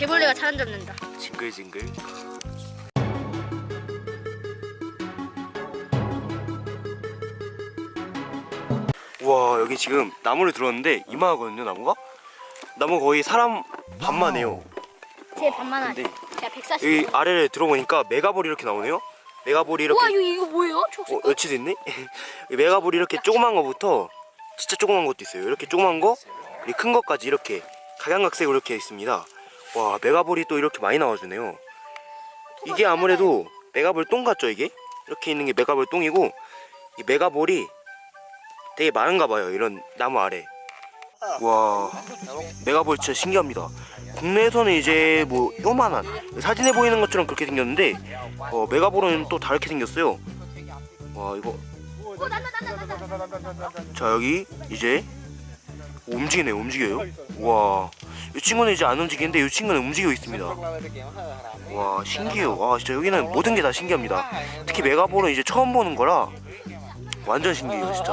개벌레가 잘안 잡는다. 징글징글 우와 여기 지금 나무를 들었는데 이만하거든요 나무가 나무 거의 사람 반만 해요 제 반만 140. 여기 아래를 들어보니까 megaball이 이렇게 나오네요 megaball이 이렇게 우와 이거 이거 뭐예요? 초록색. 어, 여치도 있네? 이 megaball이 이렇게 조그만 거부터 진짜 조그만 것도 있어요 이렇게 조그만 거 큰 것까지 이렇게 각양각색으로 이렇게 있습니다 와 megaball이 또 이렇게 많이 나와주네요. 이게 아무래도 megaball 똥 같죠 이게? 이렇게 있는 게 megaball 똥이고 이 megaball이 되게 많은가 봐요 이런 나무 아래. 와 megaball 진짜 신기합니다. 국내에서는 이제 뭐 요만한 사진에 보이는 것처럼 그렇게 생겼는데 어, megaball은 또 다르게 생겼어요. 와 이거. 자 여기 이제 움직이네요 움직여요. 와 이 친구는 이제 안 움직이는데 이 친구는 움직이고 있습니다. 와 신기해요. 와 진짜 여기는 모든 게 다 신기합니다. 특히 메가볼은 이제 처음 보는 거라 완전 신기해요 진짜.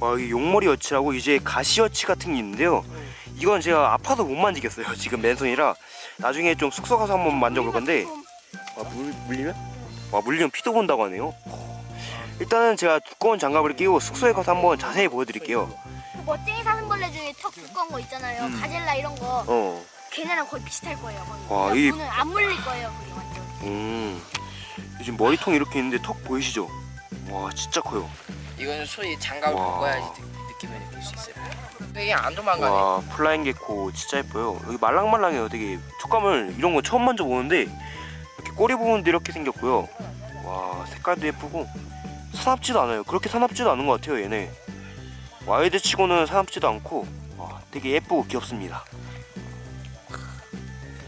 와 여기 용머리 여치라고 이제 가시 여치 같은 게 있는데요. 이건 제가 아파서 못 만지겠어요. 지금 맨손이라. 나중에 좀 숙소 가서 한번 만져볼 건데. 와 물, 물리면? 와 물리면 피도 본다고 하네요. 일단은 제가 두꺼운 장갑을 끼고 숙소에 가서 한번 자세히 보여드릴게요 그 멋쟁이 사슴벌레 중에 턱 두꺼운 거 있잖아요. 음. 가젤라 이런 거. 어 걔네랑 거의 비슷할 거예요. 거의. 와, 그냥 이- 문은 안 물릴 거예요. 그게 완전. 음, 요즘 머리통 이렇게 있는데 턱 보이시죠? 와 진짜 커요. 이거는 소위 장갑을 느- 느낌을 느낄 수 있어요. 되게 안 도망가네. 와 flying gecko 진짜 예뻐요. 여기 말랑말랑해요. 되게 촉감을 이런 거 처음 만져 보는데 이렇게 꼬리 부분도 이렇게 생겼고요. 와 색깔도 예쁘고 사납지도 않아요. 그렇게 사납지도 않은 것 같아요 얘네. wild 치고는 사납지도 않고 와 되게 예쁘고 귀엽습니다.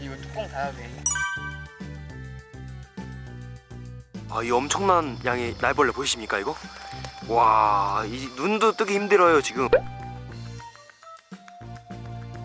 이거 뚜껑 닫아도 돼. 아 이 엄청난 양의 날벌레 보이십니까 이거? 와 이 눈도 뜨기 힘들어요 지금